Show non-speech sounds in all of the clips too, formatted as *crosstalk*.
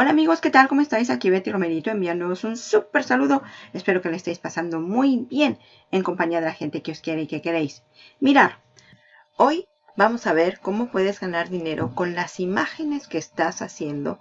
Hola amigos, ¿qué tal? ¿Cómo estáis? Aquí Betty Romerito enviándoos un súper saludo. Espero que le estéis pasando muy bien en compañía de la gente que os quiere y que queréis. Mirar, hoy vamos a ver cómo puedes ganar dinero con las imágenes que estás haciendo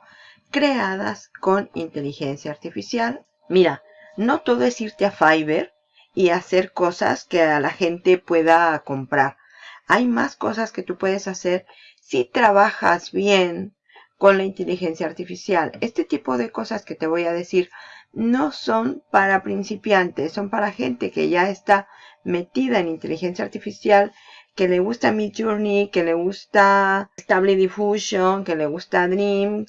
creadas con inteligencia artificial. Mira, no todo es irte a Fiverr y hacer cosas que a la gente pueda comprar. Hay más cosas que tú puedes hacer si trabajas bien con la inteligencia artificial. Este tipo de cosas que te voy a decir no son para principiantes, son para gente que ya está metida en inteligencia artificial, que le gusta Midjourney, que le gusta Stable Diffusion, que le gusta Dream,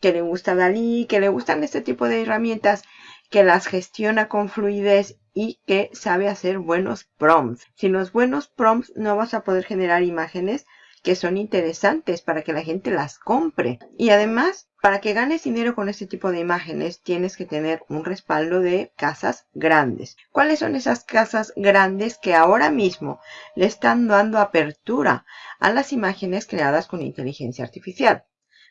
que le gusta Dalí, que le gustan este tipo de herramientas que las gestiona con fluidez y que sabe hacer buenos prompts. Sin los buenos prompts no vas a poder generar imágenes que son interesantes para que la gente las compre. Y además, para que ganes dinero con este tipo de imágenes, tienes que tener un respaldo de casas grandes. ¿Cuáles son esas casas grandes que ahora mismo le están dando apertura a las imágenes creadas con inteligencia artificial?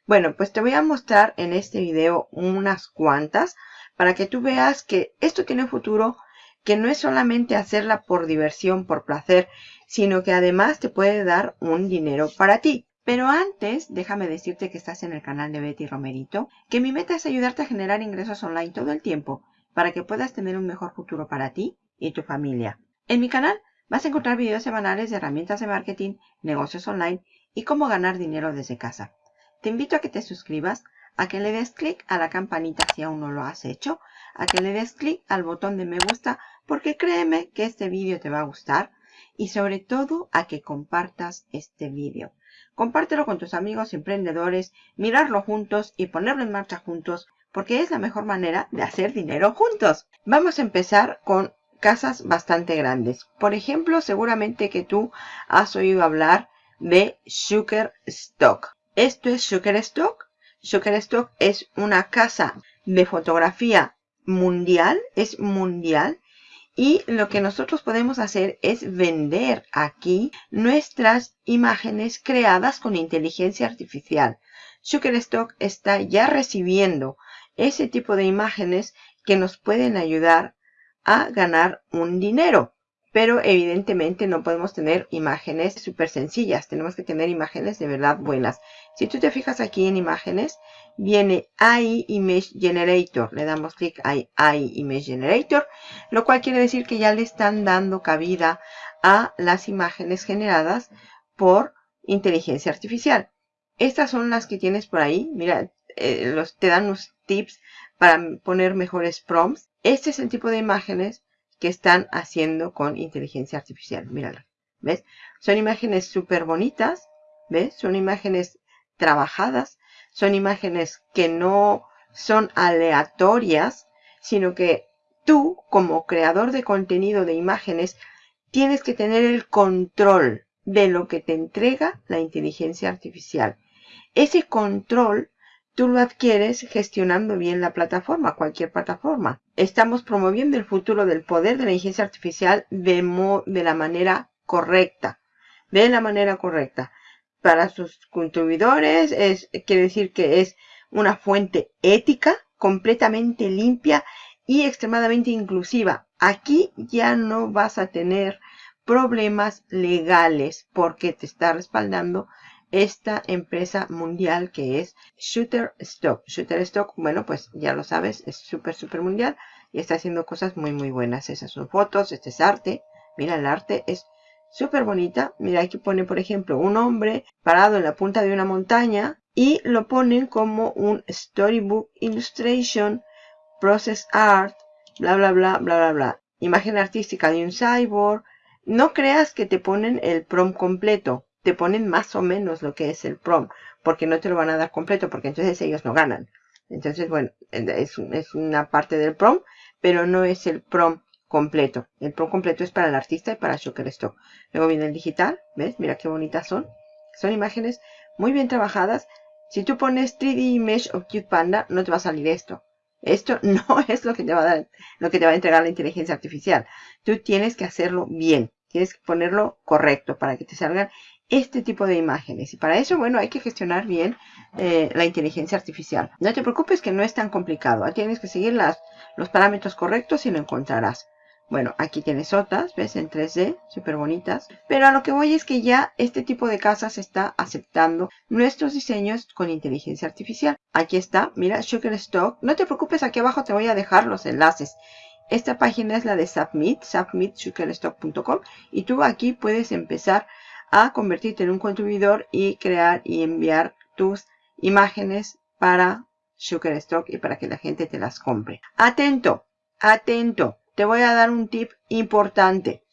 Bueno, pues te voy a mostrar en este video unas cuantas para que tú veas que esto tiene futuro que no es solamente hacerla por diversión, por placer, sino que además te puede dar un dinero para ti. Pero antes, déjame decirte que estás en el canal de Betty Romerito, que mi meta es ayudarte a generar ingresos online todo el tiempo para que puedas tener un mejor futuro para ti y tu familia. En mi canal vas a encontrar videos semanales de herramientas de marketing, negocios online y cómo ganar dinero desde casa. Te invito a que te suscribas, a que le des clic a la campanita si aún no lo has hecho, a que le des clic al botón de me gusta porque créeme que este vídeo te va a gustar y sobre todo a que compartas este vídeo. Compártelo con tus amigos emprendedores, mirarlo juntos y ponerlo en marcha juntos porque es la mejor manera de hacer dinero juntos. Vamos a empezar con casas bastante grandes. Por ejemplo, seguramente que tú has oído hablar de Stock. ¿Esto es Stock? Stock es una casa de fotografía mundial, es mundial y lo que nosotros podemos hacer es vender aquí nuestras imágenes creadas con inteligencia artificial. Shutterstock está ya recibiendo ese tipo de imágenes que nos pueden ayudar a ganar un dinero. Pero evidentemente no podemos tener imágenes súper sencillas. Tenemos que tener imágenes de verdad buenas. Si tú te fijas aquí en imágenes, viene AI Image Generator. Le damos clic a AI Image Generator, lo cual quiere decir que ya le están dando cabida a las imágenes generadas por inteligencia artificial. Estas son las que tienes por ahí. Mira, eh, los, te dan unos tips para poner mejores prompts. Este es el tipo de imágenes que están haciendo con inteligencia artificial. Mírala. ¿Ves? Son imágenes súper bonitas. ¿Ves? Son imágenes trabajadas son imágenes que no son aleatorias, sino que tú, como creador de contenido de imágenes, tienes que tener el control de lo que te entrega la inteligencia artificial. Ese control tú lo adquieres gestionando bien la plataforma, cualquier plataforma. Estamos promoviendo el futuro del poder de la inteligencia artificial de, la manera correcta. De la manera correcta para sus contribuidores, es, quiere decir que es una fuente ética, completamente limpia y extremadamente inclusiva. Aquí ya no vas a tener problemas legales porque te está respaldando esta empresa mundial que es Shutterstock. Shutterstock, bueno, pues ya lo sabes, es súper, súper mundial y está haciendo cosas muy, muy buenas. Esas son fotos, este es arte. Mira, el arte es súper bonita. Mira, aquí pone, por ejemplo, un hombre parado en la punta de una montaña y lo ponen como un storybook illustration, process art, bla, bla, bla, bla, bla, bla. Imagen artística de un cyborg. No creas que te ponen el prom completo. Te ponen más o menos lo que es el prom, porque no te lo van a dar completo, porque entonces ellos no ganan. Entonces, bueno, es, es una parte del prom, pero no es el prom completo. El Pro completo es para el artista y para Shutterstock. Luego viene el digital, ¿ves? Mira qué bonitas son. Son imágenes muy bien trabajadas. Si tú pones 3D Image of Cute Panda, no te va a salir esto. Esto *laughs* no es lo que te va a dar, lo que te va a entregar la inteligencia artificial. Tú tienes que hacerlo bien. Tienes que ponerlo correcto para que te salgan este tipo de imágenes. Y para eso, bueno, hay que gestionar bien eh, la inteligencia artificial. No te preocupes que no es tan complicado. Tienes que seguir los parámetros correctos y lo encontrarás. Bueno, aquí tienes otras, ¿ves? En 3D, súper bonitas. Pero a lo que voy es que ya este tipo de casas está aceptando nuestros diseños con inteligencia artificial. Aquí está, mira, Shutterstock. No te preocupes, aquí abajo te voy a dejar los enlaces. Esta página es la de Submit, submitshutterstock.com y tú aquí puedes empezar a convertirte en un contribuidor y crear y enviar tus imágenes para Shutterstock y para que la gente te las compre. Atento, atento te voy a dar un tip importante.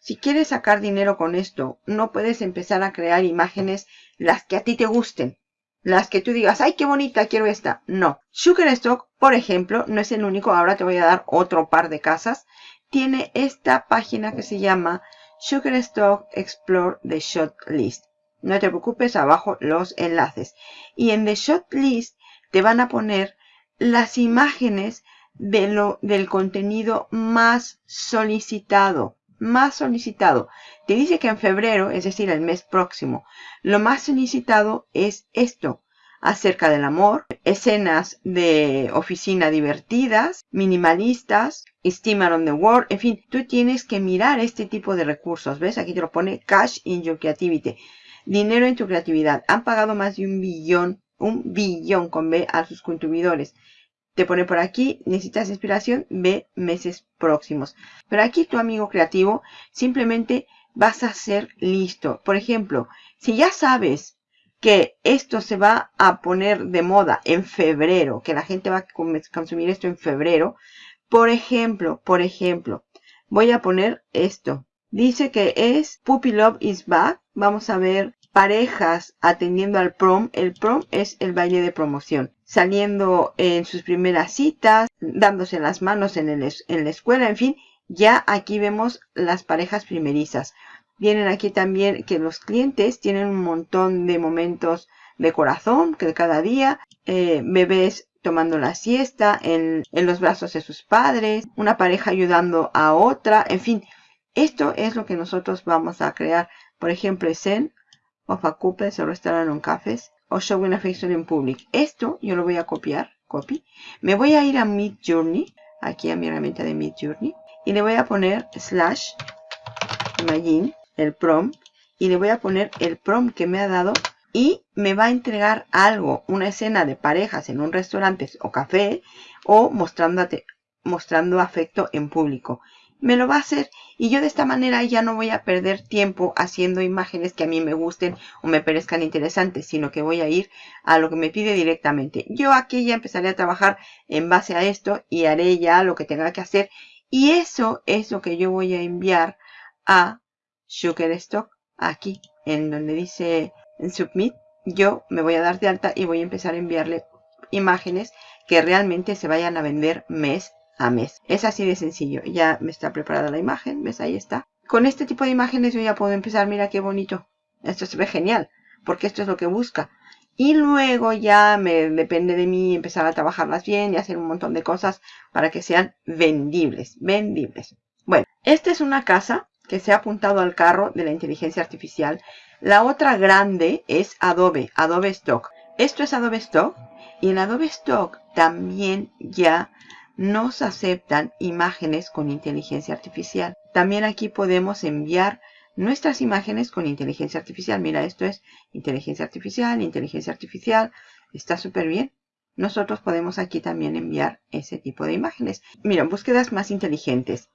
Si quieres sacar dinero con esto, no puedes empezar a crear imágenes las que a ti te gusten. Las que tú digas, ay, qué bonita, quiero esta. No. Shutterstock, por ejemplo, no es el único. Ahora te voy a dar otro par de casas. Tiene esta página que se llama Shutterstock Explore the Shot List. No te preocupes, abajo los enlaces. Y en The Shot List te van a poner las imágenes de lo, del contenido más solicitado. Más solicitado. Te dice que en febrero, es decir, el mes próximo, lo más solicitado es esto. Acerca del amor, escenas de oficina divertidas, minimalistas, steamer on the world, en fin, tú tienes que mirar este tipo de recursos. ¿Ves? Aquí te lo pone cash in your creativity. Dinero en tu creatividad. Han pagado más de un billón, un billón con B a sus contribuidores te pone por aquí, necesitas inspiración, ve meses próximos. Pero aquí tu amigo creativo simplemente vas a ser listo. Por ejemplo, si ya sabes que esto se va a poner de moda en febrero, que la gente va a consumir esto en febrero, por ejemplo, por ejemplo, voy a poner esto. Dice que es Puppy Love is Back. Vamos a ver parejas atendiendo al prom. El prom es el baile de promoción. Saliendo en sus primeras citas, dándose las manos en, en la escuela, en fin, ya aquí vemos las parejas primerizas. Vienen aquí también que los clientes tienen un montón de momentos de corazón que cada día, eh, bebés tomando la siesta en, en los brazos de sus padres, una pareja ayudando a otra, en fin, esto es lo que nosotros vamos a crear. Por ejemplo, Zen of a couple or restaurant on cafés o showing affection in public. Esto yo lo voy a copiar, copy. Me voy a ir a Mid Journey, aquí a mi herramienta de Mid Journey, y le voy a poner slash imagine, el prompt, y le voy a poner el prompt que me ha dado y me va a entregar algo, una escena de parejas en un restaurante o café o mostrando, mostrando afecto en público me lo va a hacer y yo de esta manera ya no voy a perder tiempo haciendo imágenes que a mí me gusten o me parezcan interesantes, sino que voy a ir a lo que me pide directamente. Yo aquí ya empezaré a trabajar en base a esto y haré ya lo que tenga que hacer y eso es lo que yo voy a enviar a Shutterstock aquí en donde dice Submit. Yo me voy a dar de alta y voy a empezar a enviarle imágenes que realmente se vayan a vender mes a mes. Es así de sencillo. Ya me está preparada la imagen. ¿Ves? Ahí está. Con este tipo de imágenes yo ya puedo empezar. Mira qué bonito. Esto se ve genial. Porque esto es lo que busca. Y luego ya me depende de mí empezar a trabajarlas bien y hacer un montón de cosas para que sean vendibles. Vendibles. Bueno, esta es una casa que se ha apuntado al carro de la inteligencia artificial. La otra grande es Adobe, Adobe Stock. Esto es Adobe Stock y en Adobe Stock también ya nos aceptan imágenes con inteligencia artificial. También aquí podemos enviar nuestras imágenes con inteligencia artificial. Mira, esto es inteligencia artificial, inteligencia artificial. Está súper bien. Nosotros podemos aquí también enviar ese tipo de imágenes. Mira, búsquedas más inteligentes.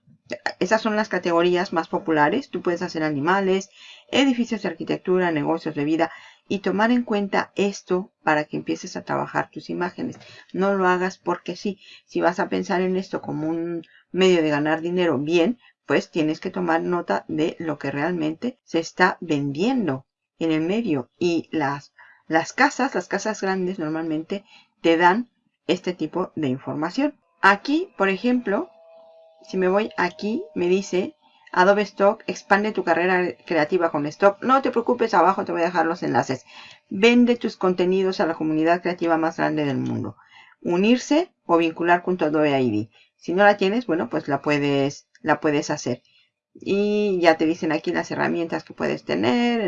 Esas son las categorías más populares. Tú puedes hacer animales, edificios de arquitectura, negocios de vida y tomar en cuenta esto para que empieces a trabajar tus imágenes. No lo hagas porque sí. Si vas a pensar en esto como un medio de ganar dinero bien, pues tienes que tomar nota de lo que realmente se está vendiendo en el medio. Y las, las casas, las casas grandes normalmente te dan este tipo de información. Aquí, por ejemplo, si me voy aquí, me dice Adobe Stock, expande tu carrera creativa con Stock. No te preocupes, abajo te voy a dejar los enlaces. Vende tus contenidos a la comunidad creativa más grande del mundo. Unirse o vincular con tu Adobe ID. Si no la tienes, bueno, pues la puedes, la puedes hacer. Y ya te dicen aquí las herramientas que puedes tener.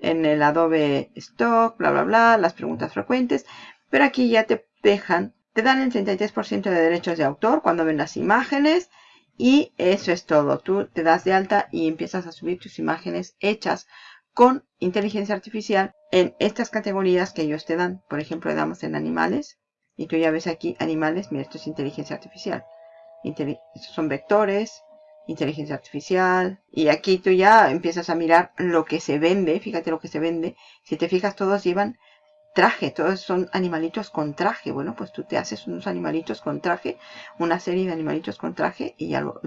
en el Adobe Stock, bla, bla, bla, las preguntas frecuentes. Pero aquí ya te dejan, te dan el 33% de derechos de autor cuando ven las imágenes. Y eso es todo. Tú te das de alta y empiezas a subir tus imágenes hechas con inteligencia artificial en estas categorías que ellos te dan. Por ejemplo, le damos en animales. Y tú ya ves aquí animales. Mira, esto es inteligencia artificial. estos son vectores, inteligencia artificial. Y aquí tú ya empiezas a mirar lo que se vende. Fíjate lo que se vende. Si te fijas, todos llevan traje. Todos son animalitos con traje. Bueno, pues tú te haces unos animalitos con traje. Una serie de animalitos con traje y ya lo,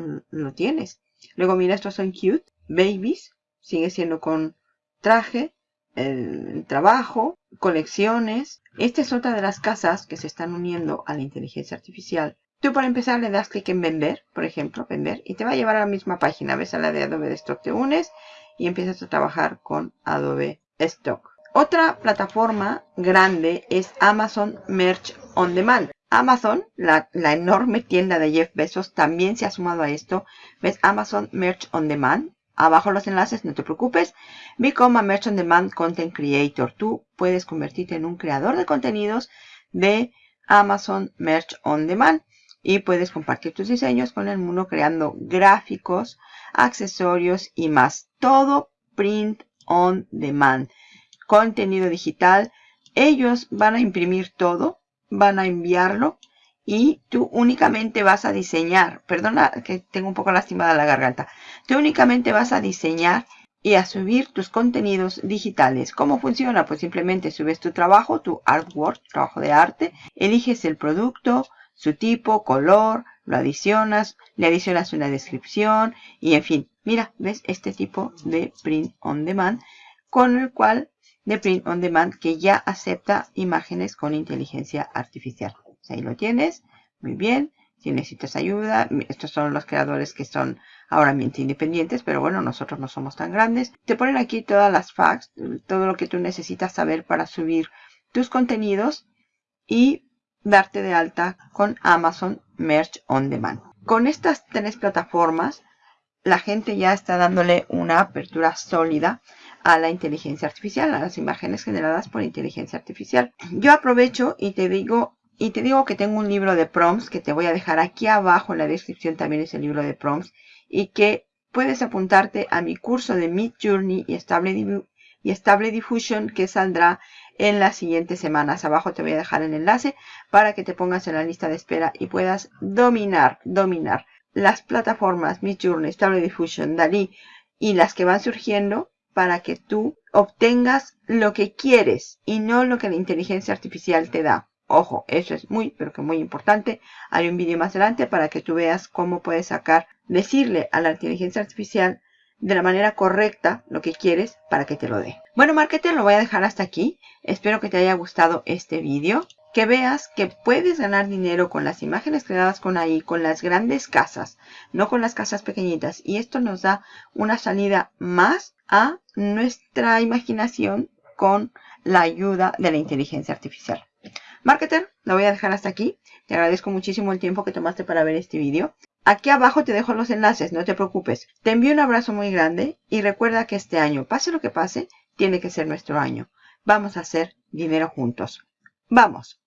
tienes. Luego mira, estos son cute. Babies. Sigue siendo con traje. El trabajo. Colecciones. Esta es otra de las casas que se están uniendo a la inteligencia artificial Tú para empezar le das clic en vender, por ejemplo, vender, y te va a llevar a la misma página. Ves a la de Adobe Stock, te unes y empiezas a trabajar con Adobe Stock. Otra plataforma grande es Amazon Merch On Demand. Amazon, la, enorme tienda de Jeff Bezos, también se ha sumado a esto. ¿Ves? Amazon Merch On Demand. Abajo los enlaces, no te preocupes. Become a Merch On Demand Content Creator. Tú puedes convertirte en un creador de contenidos de Amazon Merch On Demand y puedes compartir tus diseños con el mundo creando gráficos, accesorios y más. Todo print on demand. Contenido digital. Ellos van a imprimir todo, van a enviarlo y tú únicamente vas a diseñar. Perdona que tengo un poco lastimada la garganta. Tú únicamente vas a diseñar y a subir tus contenidos digitales. ¿Cómo funciona? Pues simplemente subes tu trabajo, tu artwork, trabajo de arte, eliges el producto, su tipo, color, lo adicionas, le adicionas una descripción y en fin. Mira, ¿ves? Este tipo de print on demand con el cual, de print on demand que ya acepta imágenes con inteligencia artificial. Ahí lo tienes. Muy bien. Si necesitas ayuda, estos son los creadores que son ahora mismo independientes, pero bueno, nosotros no somos tan grandes. Te ponen aquí todas las facts, todo lo que tú necesitas saber para subir tus contenidos y darte de alta con Amazon Merch On Demand. Con estas tres plataformas, la gente ya está dándole una apertura sólida a la inteligencia artificial, a las imágenes generadas por inteligencia artificial. Yo aprovecho y te digo, y te digo que tengo un libro de prompts que te voy a dejar aquí abajo en la descripción también es el libro de prompts y que puedes apuntarte a mi curso de Mid Journey y Stable, Diffusion que saldrá en las siguientes semanas. Abajo te voy a dejar el enlace para que te pongas en la lista de espera y puedas dominar, dominar las plataformas Midjourney, Stable Diffusion, DALI y las que van surgiendo para que tú obtengas lo que quieres y no lo que la inteligencia artificial te da. Ojo, eso es muy, pero que muy importante. Hay un vídeo más adelante para que tú veas cómo puedes sacar, decirle a la inteligencia artificial de la manera correcta lo que quieres para que te lo dé. Bueno, marketer, lo voy a dejar hasta aquí. Espero que te haya gustado este vídeo. Que veas que puedes ganar dinero con las imágenes creadas con AI, con las grandes casas, no con las casas pequeñitas. Y esto nos da una salida más a nuestra imaginación con la ayuda de la inteligencia artificial. Marketer, lo voy a dejar hasta aquí. Te agradezco muchísimo el tiempo que tomaste para ver este vídeo. Aquí abajo te dejo los enlaces, no te preocupes. Te envío un abrazo muy grande y recuerda que este año, pase lo que pase, tiene que ser nuestro año. Vamos a hacer dinero juntos. ¡Vamos!